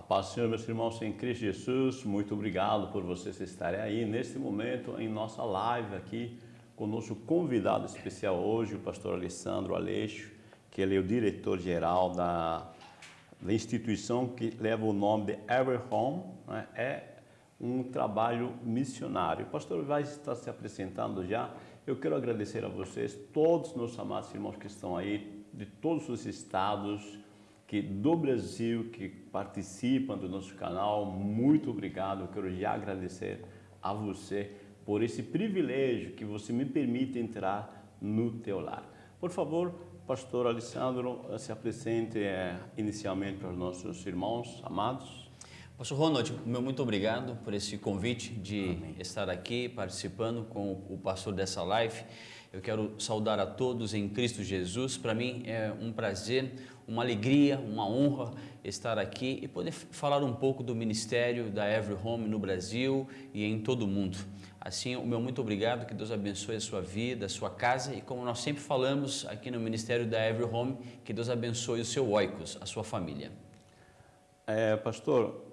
A paz do Senhor, meus irmãos em Cristo Jesus, muito obrigado por vocês estarem aí neste momento em nossa live aqui com o nosso convidado especial hoje, o pastor Alessandro Aleixo, que ele é o diretor-geral da, da, instituição que leva o nome de Ever Home, né? é um trabalho missionário. O pastor vai estar se apresentando já. Eu quero agradecer a vocês, todos os meus amados irmãos que estão aí, de todos os estados, que do Brasil que participam do nosso canal, muito obrigado. Eu quero já agradecer a você por esse privilégio que você me permite entrar no teu lar. Por favor, pastor Alessandro, se apresente é, inicialmente para os nossos irmãos amados. Pastor Ronald, meu muito obrigado por esse convite de Amém. estar aqui participando com o pastor dessa live. Eu quero saudar a todos em Cristo Jesus. Para mim é um prazer, uma alegria, uma honra estar aqui e poder falar um pouco do ministério da Every Home no Brasil e em todo o mundo. Assim, o meu muito obrigado, que Deus abençoe a sua vida, a sua casa e como nós sempre falamos aqui no ministério da Every Home, que Deus abençoe o seu oikos, a sua família. É, pastor,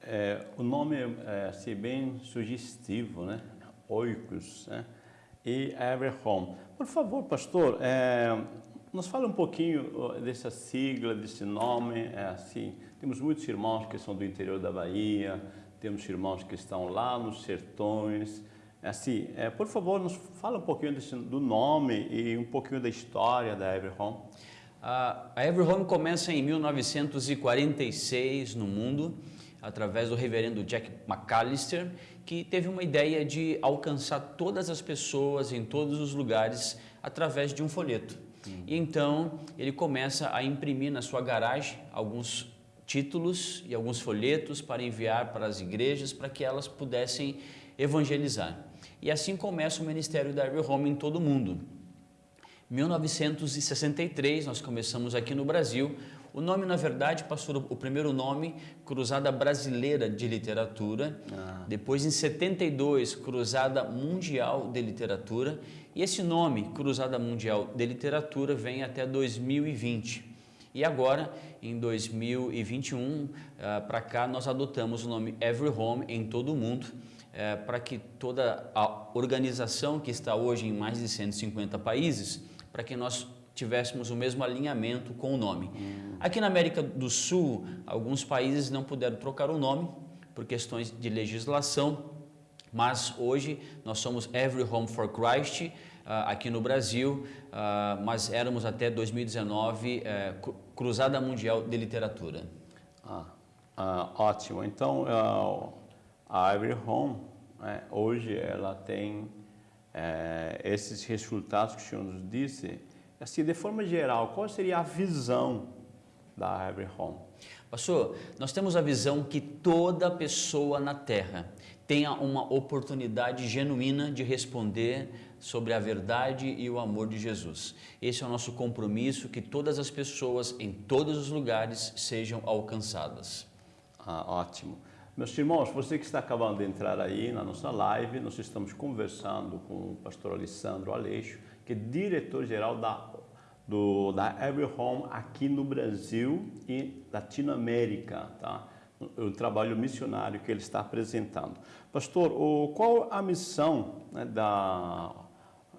é, o nome é assim, bem sugestivo, né? Oikos, né? E Everhome. Por favor, pastor, é, nos fala um pouquinho dessa sigla, desse nome. É assim, temos muitos irmãos que são do interior da Bahia, temos irmãos que estão lá nos sertões. É assim, é, por favor, nos fala um pouquinho desse, do nome e um pouquinho da história da Everhome. A Everhome começa em 1946 no mundo através do reverendo Jack McAllister, que teve uma ideia de alcançar todas as pessoas em todos os lugares através de um folheto. Hum. E então ele começa a imprimir na sua garagem alguns títulos e alguns folhetos para enviar para as igrejas para que elas pudessem evangelizar. E assim começa o ministério da Every Home em todo o mundo. 1963, nós começamos aqui no Brasil. O nome, na verdade, pastor, o primeiro nome, Cruzada Brasileira de Literatura. Ah. Depois, em 72, Cruzada Mundial de Literatura. E esse nome, Cruzada Mundial de Literatura, vem até 2020. E agora, em 2021, para cá, nós adotamos o nome Every Home em todo o mundo, eh, para que toda a organização que está hoje em mais de 150 países para que nós tivéssemos o mesmo alinhamento com o nome. Aqui na América do Sul, alguns países não puderam trocar o nome por questões de legislação, mas hoje nós somos Every Home for Christ, uh, aqui no Brasil, uh, mas éramos até 2019 uh, eh, Cruzada Mundial de Literatura. Ah, ah ótimo. Então, a Every Home, né, hoje ela tem é, esses resultados que o Senhor nos disse, assim, de forma geral, qual seria a visão da Every Home? Pastor, nós temos a visão que toda pessoa na Terra tenha uma oportunidade genuína de responder sobre a verdade e o amor de Jesus. Esse é o nosso compromisso, que todas as pessoas em todos os lugares sejam alcançadas. Ah, ótimo. Meus irmãos, você que está acabando de entrar aí na nossa live, nós estamos conversando com o pastor Alessandro Aleixo, que é diretor-geral da, da Every Home aqui no Brasil e Latinoamérica, tá? o trabalho missionário que ele está apresentando. Pastor, o, qual a missão né, da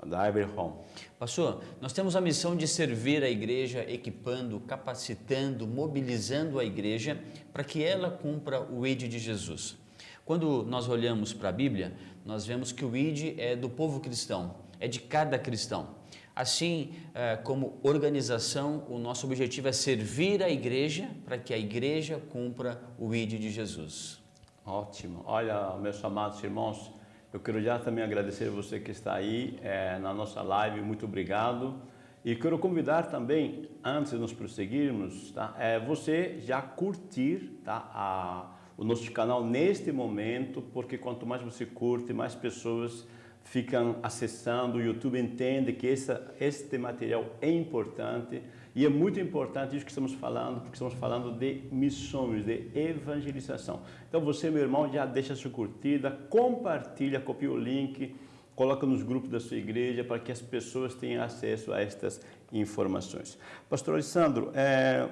da Home. Pastor, nós temos a missão de servir a igreja, equipando, capacitando, mobilizando a igreja para que ela cumpra o ID de Jesus. Quando nós olhamos para a Bíblia, nós vemos que o ID é do povo cristão, é de cada cristão. Assim, eh, como organização, o nosso objetivo é servir a igreja para que a igreja cumpra o ID de Jesus. Ótimo. Olha, meus amados irmãos, eu quero já também agradecer você que está aí é, na nossa live, muito obrigado. E quero convidar também, antes de nos prosseguirmos, tá, é, você já curtir tá, a, o nosso canal neste momento, porque quanto mais você curte, mais pessoas ficam acessando, o YouTube entende que essa, este material é importante e é muito importante isso que estamos falando, porque estamos falando de missões, de evangelização. Então você, meu irmão, já deixa sua curtida, compartilha, copia o link, coloca nos grupos da sua igreja para que as pessoas tenham acesso a estas informações. Pastor Alessandro, é,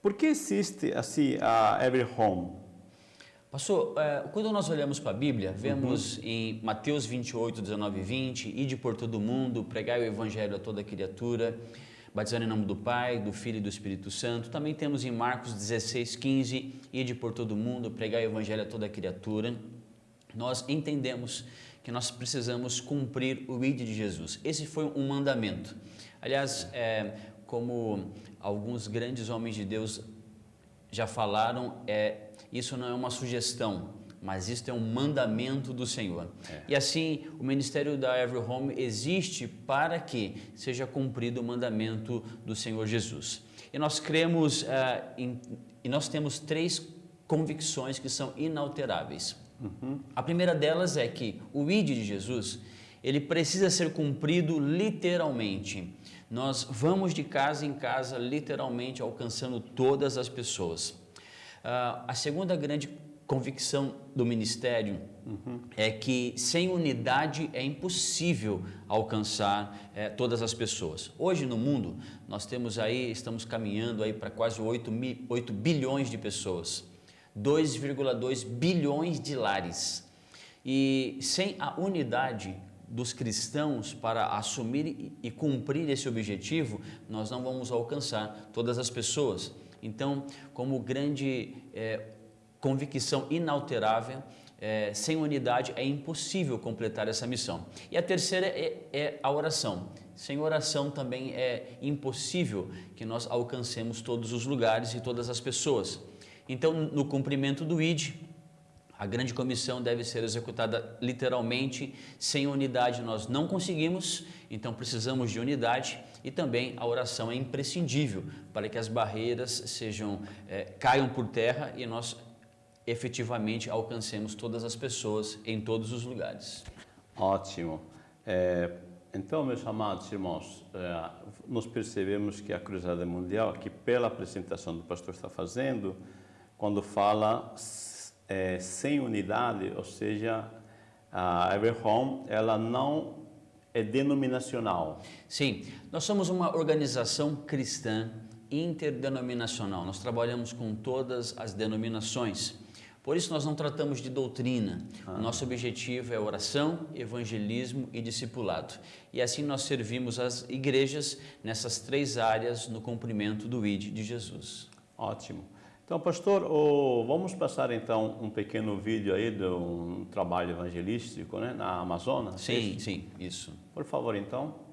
Por que existe assim a Every Home? Pastor, é, quando nós olhamos para a Bíblia, vemos uhum. em Mateus 28, 19 e 20, ide por todo mundo, pregai o evangelho a toda criatura, batizando em nome do Pai, do Filho e do Espírito Santo. Também temos em Marcos 16, 15, ide por todo mundo, pregai o evangelho a toda criatura. Nós entendemos que nós precisamos cumprir o ide de Jesus. Esse foi um mandamento. Aliás, é, como alguns grandes homens de Deus já falaram, é, isso não é uma sugestão, mas isso é um mandamento do Senhor. É. E assim, o ministério da Every Home existe para que seja cumprido o mandamento do Senhor Jesus. E nós cremos, uh, em, e nós temos três convicções que são inalteráveis. Uhum. A primeira delas é que o ID de Jesus, ele precisa ser cumprido literalmente. Nós vamos de casa em casa, literalmente alcançando todas as pessoas. Uh, a segunda grande convicção do ministério uhum. é que sem unidade é impossível alcançar é, todas as pessoas. Hoje no mundo nós temos aí, estamos caminhando aí para quase 8, mil, 8 bilhões de pessoas, 2,2 bilhões de lares. E sem a unidade dos cristãos para assumir e cumprir esse objetivo, nós não vamos alcançar todas as pessoas. Então, como grande é, convicção inalterável, é, sem unidade é impossível completar essa missão. E a terceira é, é, a oração. Sem oração também é impossível que nós alcancemos todos os lugares e todas as pessoas. Então, no cumprimento do ID, a grande comissão deve ser executada literalmente, sem unidade nós não conseguimos, então precisamos de unidade e também a oração é imprescindível para que as barreiras sejam, é, caiam por terra e nós efetivamente alcancemos todas as pessoas em todos os lugares. Ótimo. É, então, meus amados irmãos, é, nós percebemos que a Cruzada Mundial, que pela apresentação do pastor está fazendo, quando fala é, sem unidade, ou seja, a Every Home, ela não é denominacional. Sim, nós somos uma organização cristã interdenominacional. Nós trabalhamos com todas as denominações. Por isso nós não tratamos de doutrina. Ah. O nosso objetivo é oração, evangelismo e discipulado. E assim nós servimos as igrejas nessas três áreas no cumprimento do ID de Jesus. Ótimo. Então, pastor, oh, vamos passar então um pequeno vídeo aí de um trabalho evangelístico né, na Amazônia? Sim, sim, isso. Por favor, então.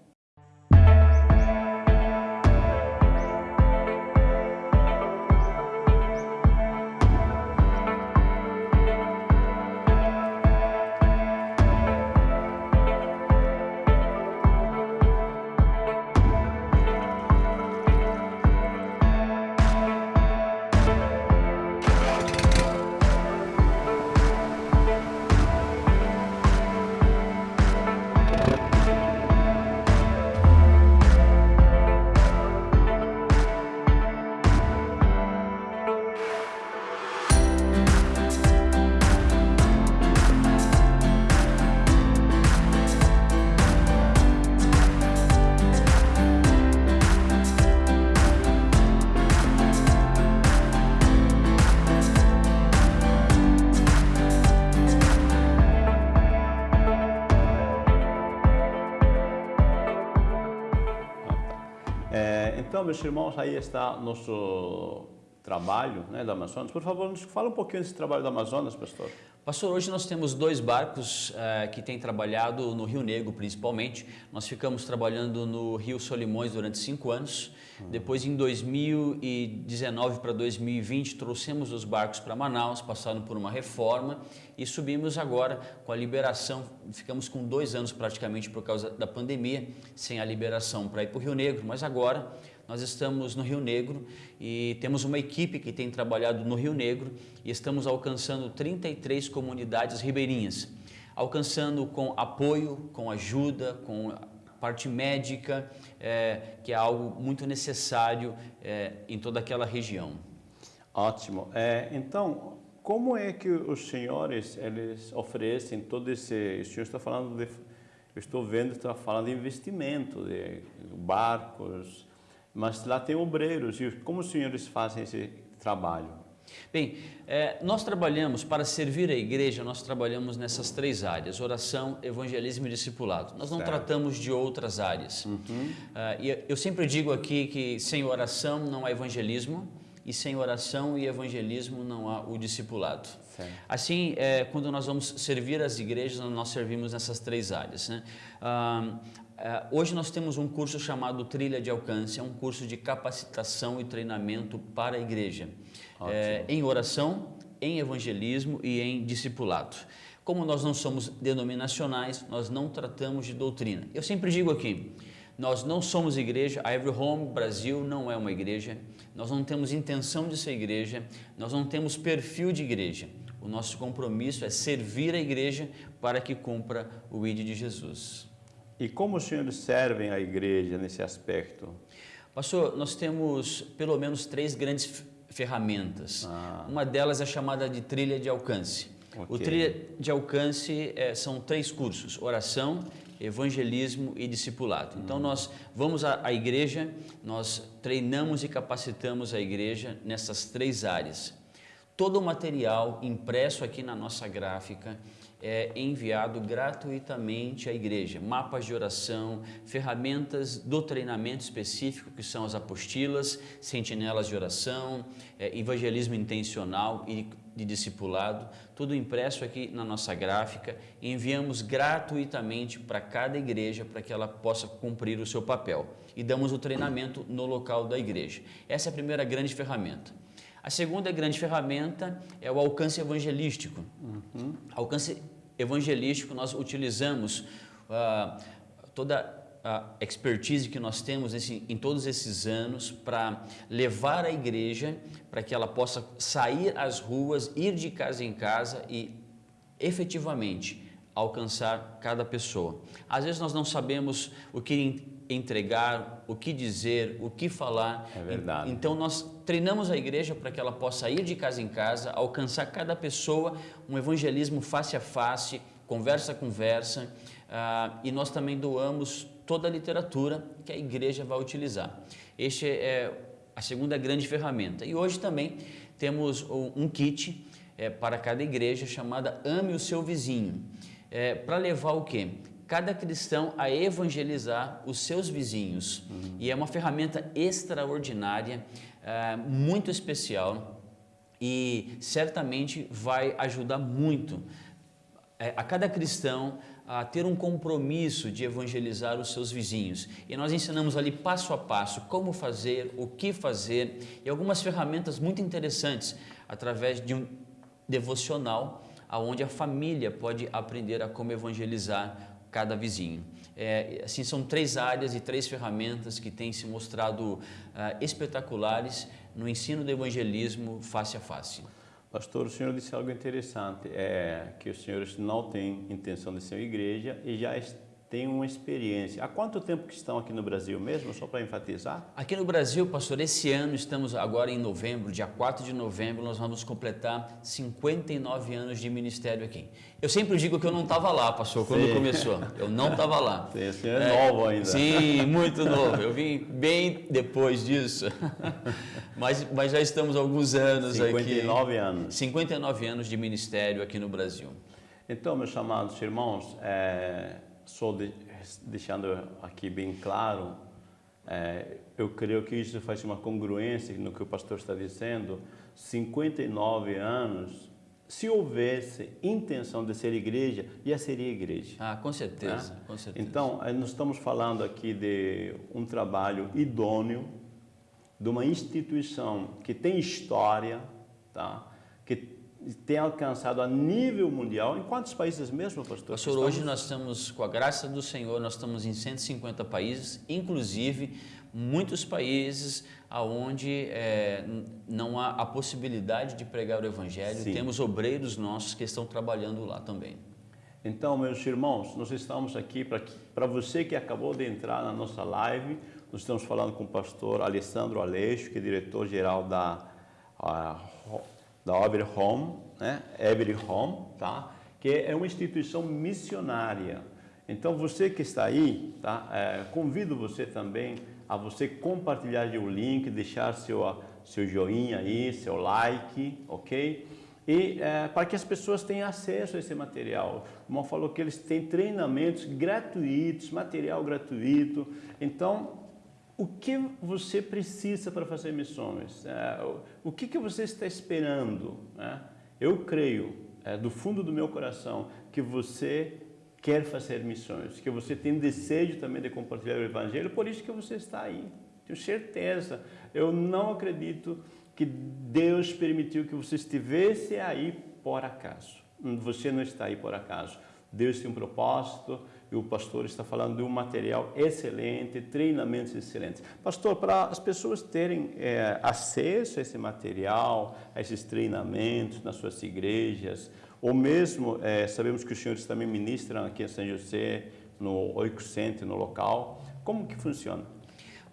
Meus irmãos, aí está nosso trabalho né, da Amazonas. Por favor, nos fala um pouquinho desse trabalho da Amazonas, pastor. Pastor, hoje nós temos dois barcos uh, que têm trabalhado no Rio Negro, principalmente. Nós ficamos trabalhando no Rio Solimões durante cinco anos. Uhum. Depois, em 2019 para 2020, trouxemos os barcos para Manaus, passaram por uma reforma e subimos agora com a liberação. Ficamos com dois anos praticamente por causa da pandemia, sem a liberação para ir para o Rio Negro, mas agora nós estamos no Rio Negro e temos uma equipe que tem trabalhado no Rio Negro e estamos alcançando 33 comunidades ribeirinhas, alcançando com apoio, com ajuda, com parte médica, é, que é algo muito necessário é, em toda aquela região. Ótimo. É, então, como é que os senhores eles oferecem todo esse? O senhor está falando de, eu estou vendo, está falando de investimento, de barcos, Mas lá tem obreiros. E como os senhores fazem esse trabalho? Bem, é, nós trabalhamos, para servir a igreja, nós trabalhamos nessas três áreas, oração, evangelismo e discipulado. Nós não certo. tratamos de outras áreas. Uhum. Uh, e eu sempre digo aqui que sem oração não há evangelismo, e sem oração e evangelismo não há o discipulado. Certo. Assim, é, quando nós vamos servir as igrejas, nós servimos nessas três áreas. Né? Uh, hoje nós temos um curso chamado Trilha de Alcance, é um curso de capacitação e treinamento para a igreja, é, em oração, em evangelismo e em discipulado. Como nós não somos denominacionais, nós não tratamos de doutrina. Eu sempre digo aqui, nós não somos igreja, a Every Home Brasil não é uma igreja, nós não temos intenção de ser igreja, nós não temos perfil de igreja. O nosso compromisso é servir a igreja para que cumpra o ID de Jesus. E como os senhores servem a igreja nesse aspecto? Pastor, nós temos pelo menos três grandes ferramentas. Ah. Uma delas é chamada de trilha de alcance. Okay. O trilha de alcance é, são três cursos: oração, evangelismo e discipulado. Então, hum. nós vamos à, à igreja, nós treinamos e capacitamos a igreja nessas três áreas. Todo o material impresso aqui na nossa gráfica é enviado gratuitamente à igreja. Mapas de oração, ferramentas do treinamento específico, que são as apostilas, sentinelas de oração, é, evangelismo intencional e de discipulado, tudo impresso aqui na nossa gráfica. Enviamos gratuitamente para cada igreja para que ela possa cumprir o seu papel. E damos o treinamento no local da igreja. Essa é a primeira grande ferramenta. A segunda grande ferramenta é o alcance evangelístico. Uhum. Alcance evangelístico, nós utilizamos uh, toda a expertise que nós temos nesse, em todos esses anos para levar a igreja para que ela possa sair às ruas, ir de casa em casa e efetivamente alcançar cada pessoa. Às vezes nós não sabemos o que entregar, o que dizer, o que falar. É verdade. Então nós treinamos a igreja para que ela possa ir de casa em casa, alcançar cada pessoa, um evangelismo face a face, conversa a conversa, uh, e nós também doamos toda a literatura que a igreja vai utilizar. Este é a segunda grande ferramenta. E hoje também temos um kit é, para cada igreja chamada Ame o Seu Vizinho. É, para levar o quê? Cada cristão a evangelizar os seus vizinhos. Uhum. E é uma ferramenta extraordinária, é, muito especial e certamente vai ajudar muito é, a cada cristão a ter um compromisso de evangelizar os seus vizinhos. E nós ensinamos ali passo a passo como fazer, o que fazer e algumas ferramentas muito interessantes através de um devocional aonde a família pode aprender a como evangelizar cada vizinho. É, assim, são três áreas e três ferramentas que têm se mostrado uh, espetaculares no ensino do evangelismo face a face. Pastor, o senhor disse algo interessante, é que os senhores não têm intenção de ser igreja e já tem uma experiência. Há quanto tempo que estão aqui no Brasil mesmo, só para enfatizar? Aqui no Brasil, pastor, esse ano estamos agora em novembro, dia 4 de novembro, nós vamos completar 59 anos de ministério aqui. Eu sempre digo que eu não estava lá, pastor, quando sim. começou. Eu não estava lá. Sim, é, é novo ainda. Sim, muito novo. Eu vim bem depois disso. mas, mas já estamos há alguns anos 59 aqui. 59 anos. 59 anos de ministério aqui no Brasil. Então, meus amados irmãos, é, só de, deixando aqui bem claro, é, eu creio que isso faz uma congruência no que o pastor está dizendo. 59 anos, se houvesse intenção de ser igreja, já seria igreja. Ah, com certeza, né? com certeza. Então, é, nós estamos falando aqui de um trabalho idôneo, de uma instituição que tem história, tá? Tem alcançado a nível mundial. Em quantos países mesmo, pastor? Pastor, hoje nós estamos, com a graça do Senhor, nós estamos em 150 países, inclusive muitos países onde é, não há a possibilidade de pregar o Evangelho. Sim. Temos obreiros nossos que estão trabalhando lá também. Então, meus irmãos, nós estamos aqui para você que acabou de entrar na nossa live. Nós estamos falando com o pastor Alessandro Aleixo, que é diretor-geral da da Every Home, né? Every Home, tá? Que é uma instituição missionária. Então você que está aí, tá? É, convido você também a você compartilhar o link, deixar seu, seu joinha aí, seu like, ok? E é, para que as pessoas tenham acesso a esse material. O irmão falou que eles têm treinamentos gratuitos, material gratuito. Então, o que você precisa para fazer missões? É, o que, que você está esperando? Né? Eu creio, é, do fundo do meu coração, que você quer fazer missões, que você tem desejo também de compartilhar o Evangelho, por isso que você está aí. Tenho certeza. Eu não acredito que Deus permitiu que você estivesse aí por acaso. Você não está aí por acaso. Deus tem um propósito e o pastor está falando de um material excelente, treinamentos excelentes. Pastor, para as pessoas terem é, acesso a esse material, a esses treinamentos nas suas igrejas, ou mesmo, é, sabemos que os senhores também ministram aqui em São José, no Oico Center, no local, como que funciona?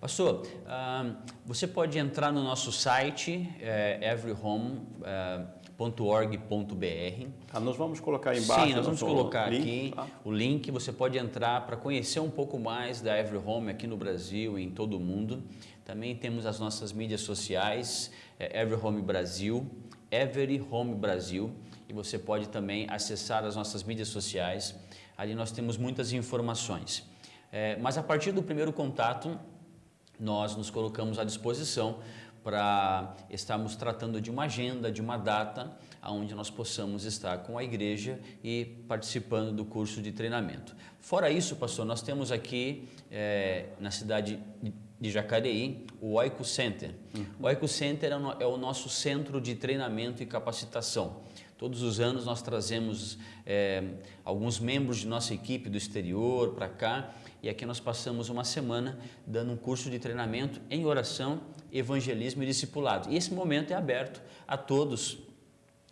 Pastor, uh, você pode entrar no nosso site, é, everyhome.com, www.org.br. Ah, nós vamos colocar embaixo. Sim, nós vamos colocar link, aqui tá? o link. Você pode entrar para conhecer um pouco mais da Every Home aqui no Brasil e em todo o mundo. Também temos as nossas mídias sociais, é Every Home Brasil, Every Home Brasil. E você pode também acessar as nossas mídias sociais. Ali nós temos muitas informações. É, mas a partir do primeiro contato, nós nos colocamos à disposição para estarmos tratando de uma agenda, de uma data, onde nós possamos estar com a igreja e participando do curso de treinamento. Fora isso, pastor, nós temos aqui é, na cidade de Jacareí o Oico Center. Uhum. O Oico Center é o nosso centro de treinamento e capacitação. Todos os anos nós trazemos é, alguns membros de nossa equipe do exterior para cá e aqui nós passamos uma semana dando um curso de treinamento em oração, evangelismo e discipulado. E esse momento é aberto a todos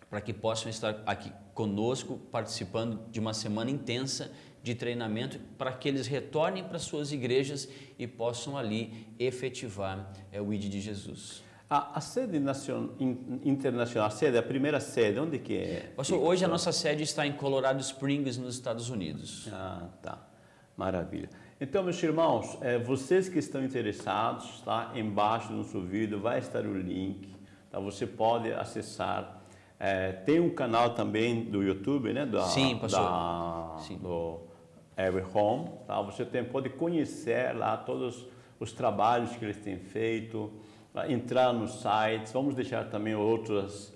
para que possam estar aqui conosco participando de uma semana intensa de treinamento para que eles retornem para suas igrejas e possam ali efetivar é, o ID de Jesus. A, a sede nacion, internacional, a sede, a primeira sede, onde que é? Pastor, hoje a nossa sede está em Colorado Springs, nos Estados Unidos. Ah, tá. Maravilha. Então, meus irmãos, é, vocês que estão interessados, tá? Embaixo do nosso vídeo vai estar o link, tá? Você pode acessar. É, tem um canal também do YouTube, né? Da, Sim, pastor. Da, Sim. Do Every Home, tá? Você tem, pode conhecer lá todos os trabalhos que eles têm feito, entrar nos sites, vamos deixar também outras,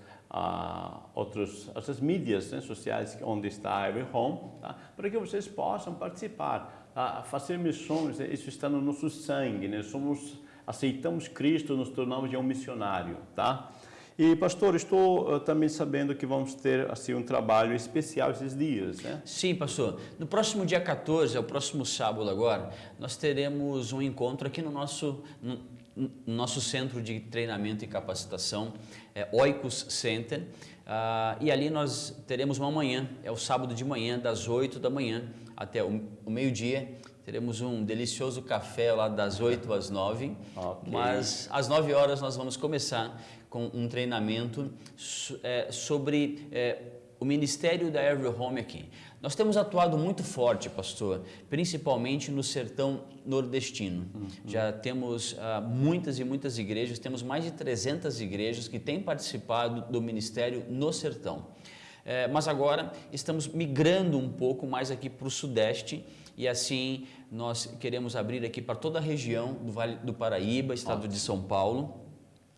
outros, outras mídias né, sociais onde está a Every Home, tá? para que vocês possam participar, tá? fazer missões, né, isso está no nosso sangue, né? somos, aceitamos Cristo, nos tornamos de um missionário, tá? E, pastor, estou uh, também sabendo que vamos ter assim, um trabalho especial esses dias, né? Sim, pastor. No próximo dia 14, é o próximo sábado agora, nós teremos um encontro aqui no nosso, no, nosso centro de treinamento e capacitação, é Oikos Center, uh, e ali nós teremos uma manhã, é o sábado de manhã, das 8 da manhã até o, o meio-dia, teremos um delicioso café lá das 8 às 9, okay. mas às 9 horas nós vamos começar com um treinamento é, sobre é, o ministério da Every Home aqui. Nós temos atuado muito forte, pastor, principalmente no sertão nordestino. Uhum. Já temos uh, muitas e muitas igrejas, temos mais de 300 igrejas que têm participado do ministério no sertão. É, mas agora estamos migrando um pouco mais aqui para o sudeste e assim nós queremos abrir aqui para toda a região do Vale do Paraíba, estado de São Paulo,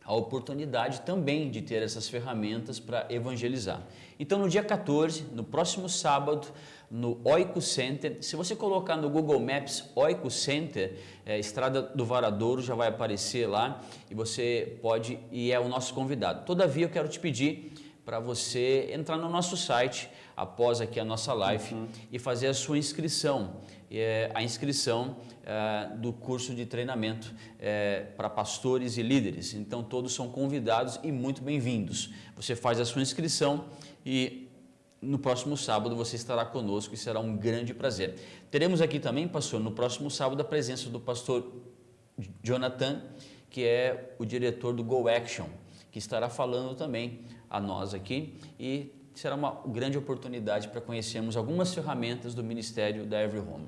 a oportunidade também de ter essas ferramentas para evangelizar. Então, no dia 14, no próximo sábado, no Oico Center, se você colocar no Google Maps Oico Center, é, Estrada do Varadouro já vai aparecer lá e você pode e é o nosso convidado. Todavia, eu quero te pedir para você entrar no nosso site após aqui a nossa live uhum. e fazer a sua inscrição, é, a inscrição é, do curso de treinamento é, para pastores e líderes. Então todos são convidados e muito bem-vindos. Você faz a sua inscrição e no próximo sábado você estará conosco e será um grande prazer. Teremos aqui também, pastor, no próximo sábado a presença do pastor Jonathan, que é o diretor do Go Action, que estará falando também a nós aqui e será uma grande oportunidade para conhecermos algumas ferramentas do Ministério da Every Home.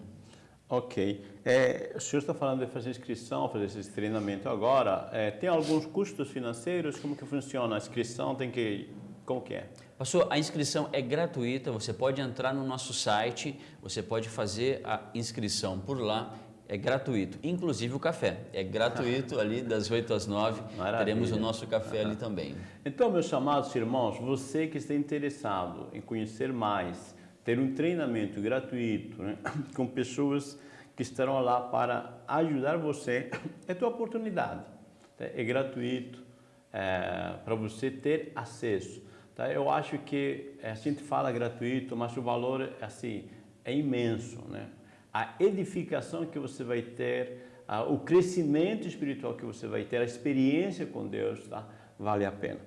Ok. É, o senhor está falando de fazer inscrição, fazer esse treinamento agora. É, tem alguns custos financeiros? Como que funciona a inscrição? Tem que... Como que é? Pastor, a inscrição é gratuita, você pode entrar no nosso site, você pode fazer a inscrição por lá, é gratuito, inclusive o café, é gratuito ali das 8 às 9, Maravilha. teremos o nosso café ali também. Então, meus chamados irmãos, você que está interessado em conhecer mais, ter um treinamento gratuito né, com pessoas que estarão lá para ajudar você, é tua oportunidade. Tá? É gratuito é, para você ter acesso. Tá? Eu acho que a gente fala gratuito, mas o valor assim é imenso, né? A edificação que você vai ter, a, o crescimento espiritual que você vai ter, a experiência com Deus, tá? Vale a pena.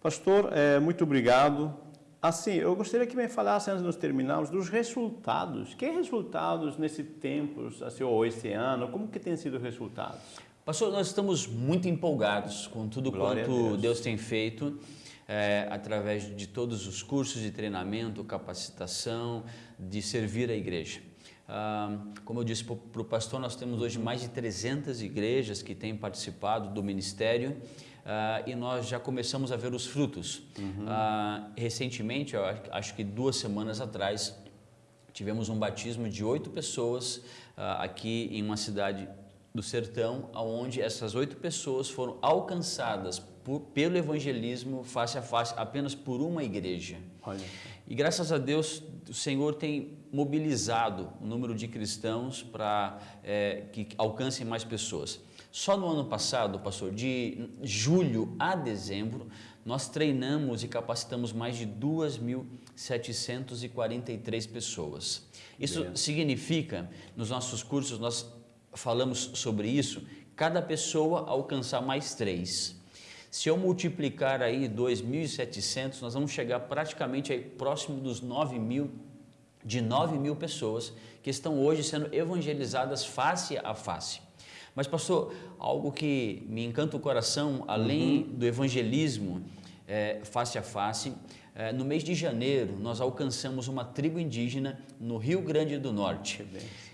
Pastor, é, muito obrigado. Assim, eu gostaria que me falasse, antes de nós terminarmos, dos resultados. Que resultados nesse tempo, assim, ou esse ano, como que tem sido os resultados? Pastor, nós estamos muito empolgados com tudo Glória quanto Deus. Deus. tem feito é, através de todos os cursos de treinamento, capacitação, de servir a igreja. Como eu disse para o pastor, nós temos hoje mais de 300 igrejas que têm participado do ministério uh, e nós já começamos a ver os frutos. Uhum. Uh, recentemente, acho que duas semanas atrás, tivemos um batismo de oito pessoas uh, aqui em uma cidade do sertão, onde essas oito pessoas foram alcançadas por, pelo evangelismo face a face apenas por uma igreja. Olha. E graças a Deus, o Senhor tem mobilizado o número de cristãos para é, que alcancem mais pessoas. Só no ano passado, pastor, de julho a dezembro, nós treinamos e capacitamos mais de 2.743 pessoas. Isso significa, nos nossos cursos, nós falamos sobre isso, cada pessoa alcançar mais três. Se eu multiplicar aí 2.700, nós vamos chegar praticamente aí próximo dos 9 mil, de 9 mil pessoas que estão hoje sendo evangelizadas face a face. Mas, pastor, algo que me encanta o coração, além uhum. do evangelismo é, face a face, é, no mês de janeiro nós alcançamos uma tribo indígena no Rio Grande do Norte.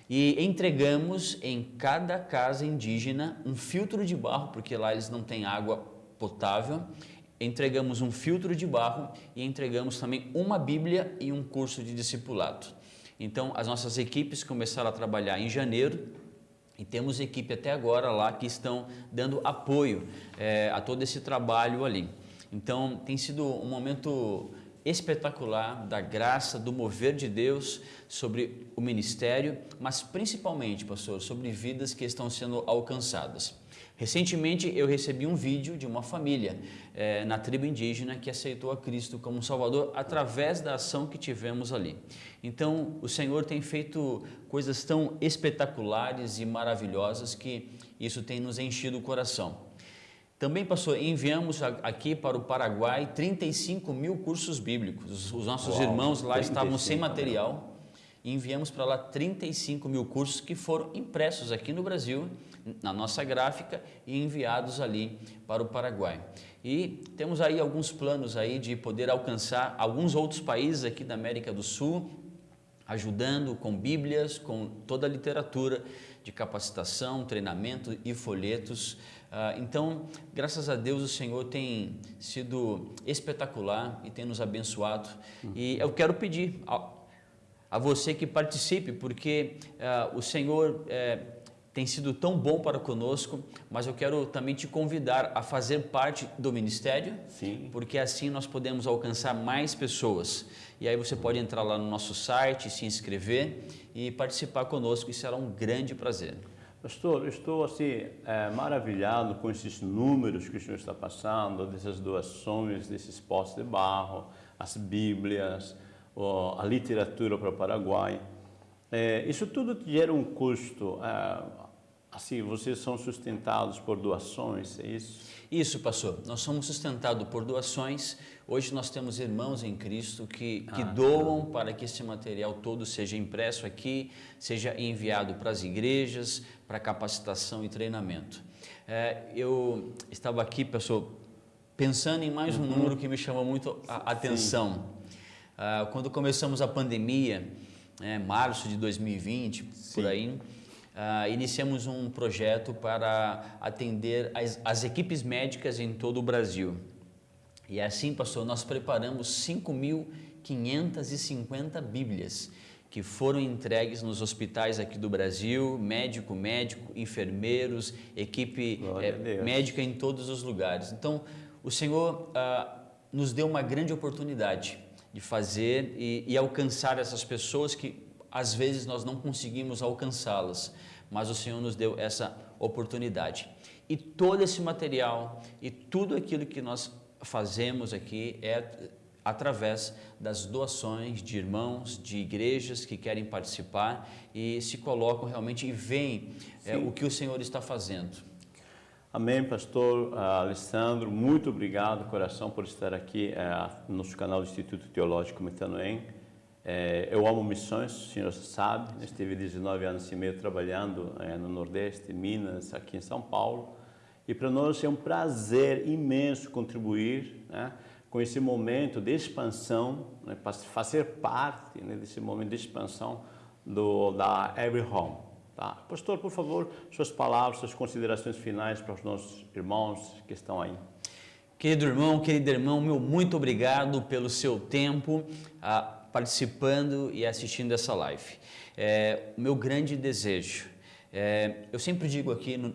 E entregamos em cada casa indígena um filtro de barro, porque lá eles não têm água potável. Entregamos um filtro de barro e entregamos também uma Bíblia e um curso de discipulado. Então, as nossas equipes começaram a trabalhar em janeiro, e temos equipe até agora lá que estão dando apoio é, a todo esse trabalho ali. Então tem sido um momento espetacular da graça, do mover de Deus sobre o ministério, mas principalmente, pastor, sobre vidas que estão sendo alcançadas. Recentemente eu recebi um vídeo de uma família é, na tribo indígena que aceitou a Cristo como Salvador através da ação que tivemos ali. Então o Senhor tem feito coisas tão espetaculares e maravilhosas que isso tem nos enchido o coração. Também, pastor, enviamos aqui para o Paraguai 35 mil cursos bíblicos. Os nossos Uau, irmãos lá estavam sem material e enviamos para lá 35 mil cursos que foram impressos aqui no Brasil na nossa gráfica e enviados ali para o Paraguai. E temos aí alguns planos aí de poder alcançar alguns outros países aqui da América do Sul, ajudando com bíblias, com toda a literatura de capacitação, treinamento e folhetos. Ah, então, graças a Deus, o Senhor tem sido espetacular e tem nos abençoado. E eu quero pedir a, a você que participe, porque uh, o Senhor eh, tem sido tão bom para conosco, mas eu quero também te convidar a fazer parte do ministério, Sim. porque assim nós podemos alcançar mais pessoas. E aí você pode entrar lá no nosso site, se inscrever e participar conosco, e será um grande prazer. Pastor, estou assim é, maravilhado com esses números que o senhor está passando, dessas doações, desses postes de barro, as bíblias, a literatura para o Paraguai. É, isso tudo gera um custo. É, Assim, vocês são sustentados por doações, é isso? Isso, pastor. Nós somos sustentados por doações. Hoje nós temos irmãos em Cristo que, que ah, doam tá. para que esse material todo seja impresso aqui, seja enviado para as igrejas, para capacitação e treinamento. É, eu estava aqui, pastor, pensando em mais um uhum. número que me chamou muito a atenção. Ah, quando começamos a pandemia, né, março de 2020, Sim. por aí, uh, iniciamos um projeto para atender as, as equipes médicas em todo o Brasil. E assim, pastor, nós preparamos 5.550 Bíblias que foram entregues nos hospitais aqui do Brasil, médico, médico, enfermeiros, equipe é, médica em todos os lugares. Então, o Senhor ah, nos deu uma grande oportunidade de fazer e, e alcançar essas pessoas que às vezes nós não conseguimos alcançá-las, mas o Senhor nos deu essa oportunidade. E todo esse material e tudo aquilo que nós fazemos aqui é através das doações de irmãos, de igrejas que querem participar e se colocam realmente e veem é, o que o Senhor está fazendo. Amém, pastor uh, Alessandro, muito obrigado, coração, por estar aqui uh, no nosso canal do Instituto Teológico Metanoem. É, eu amo missões, o senhor sabe, eu estive 19 anos e meio trabalhando é, no Nordeste, Minas, aqui em São Paulo, e para nós é um prazer imenso contribuir né, com esse momento de expansão, né, fazer parte né, desse momento de expansão do, da Every Home. Tá? Pastor, por favor, suas palavras, suas considerações finais para os nossos irmãos que estão aí. Querido irmão, querido irmão, meu muito obrigado pelo seu tempo ah, participando e assistindo essa live. É, meu grande desejo, é, eu sempre digo aqui no,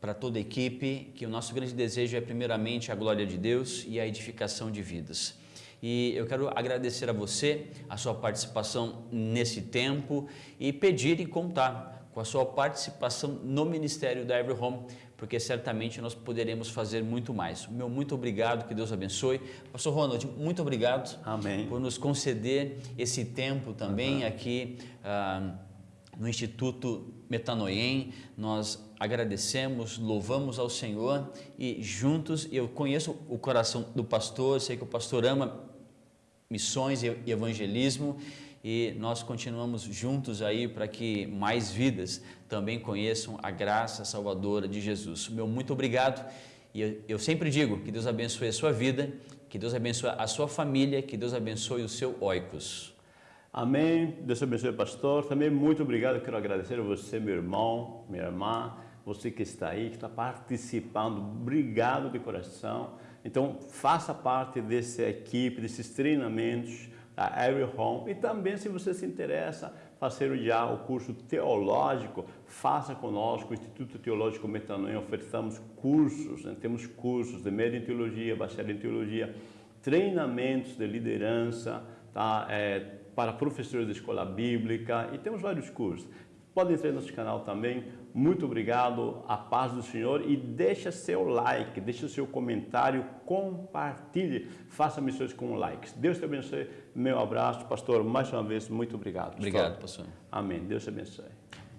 para toda a equipe que o nosso grande desejo é primeiramente a glória de Deus e a edificação de vidas. E eu quero agradecer a você a sua participação nesse tempo e pedir e contar com a sua participação no ministério da Every Home, porque certamente nós poderemos fazer muito mais. Meu muito obrigado, que Deus abençoe. Pastor Ronald, muito obrigado Amém. por nos conceder esse tempo também uhum. aqui uh, no Instituto Metanoem. Nós agradecemos, louvamos ao Senhor e juntos, eu conheço o coração do pastor, sei que o pastor ama missões e evangelismo e nós continuamos juntos aí para que mais vidas também conheçam a graça salvadora de Jesus. Meu muito obrigado e eu sempre digo que Deus abençoe a sua vida, que Deus abençoe a sua família, que Deus abençoe o seu oicos. Amém. Deus abençoe, pastor. Também muito obrigado. Quero agradecer a você, meu irmão, minha irmã, você que está aí, que está participando. Obrigado de coração. Então, faça parte dessa equipe, desses treinamentos da Every Home. E também, se você se interessa, fazer já o curso teológico, faça conosco, o Instituto Teológico Metanoia, ofertamos cursos, né? temos cursos de média em teologia, bacharel em teologia, treinamentos de liderança, tá? É, para professores de escola bíblica e temos vários cursos. Pode entrar no nosso canal também. Muito obrigado, a paz do Senhor e deixa seu like, deixa seu comentário, compartilhe, faça missões com likes. Deus te abençoe. Meu abraço, pastor. Mais uma vez, muito obrigado. Obrigado, pastor. Amém. Deus te abençoe.